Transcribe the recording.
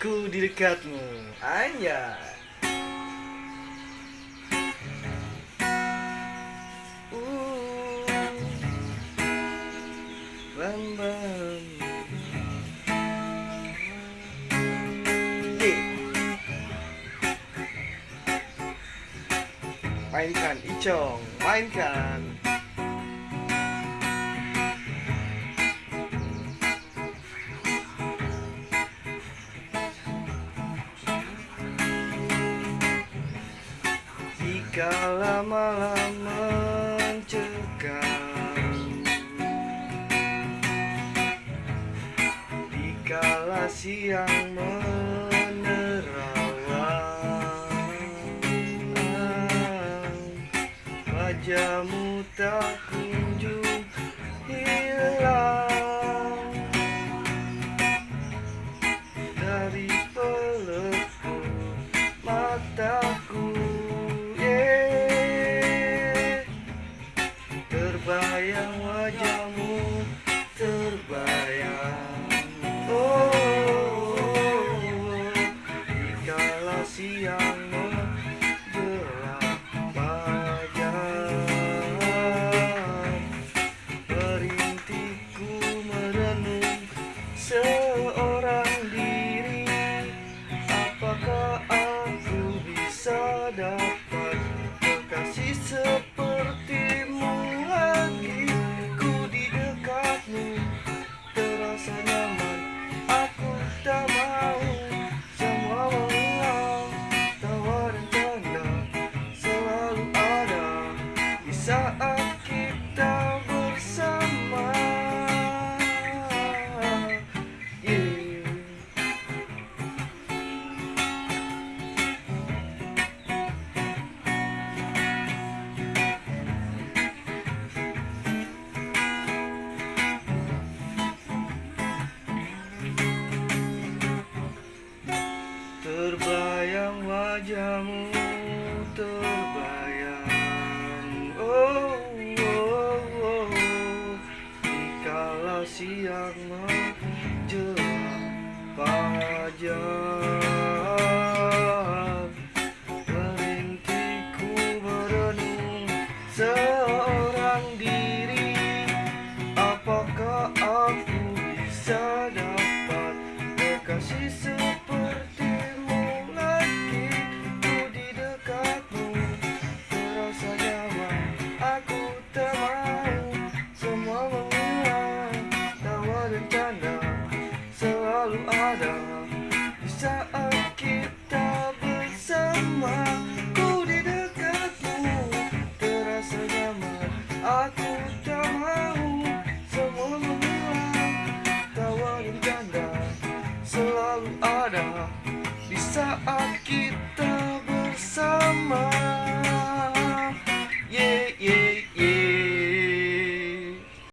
ku di dekatmu. Anya Uh. Mainkan Icong, mainkan Jika malam mencekam. Dikala siang menerawang Wajahmu tak Terbayang wajahmu terbayang. Oh, dikala siang menjelang fajar Perintiku merenung seorang diri. Apakah aku bisa dapat Dikala siang menjelang fajar selalu ada Di saat kita bersama. Ku di dekatmu terasa nyaman. Aku tak mau semua menghilang Tawa dan canda selalu ada Di saat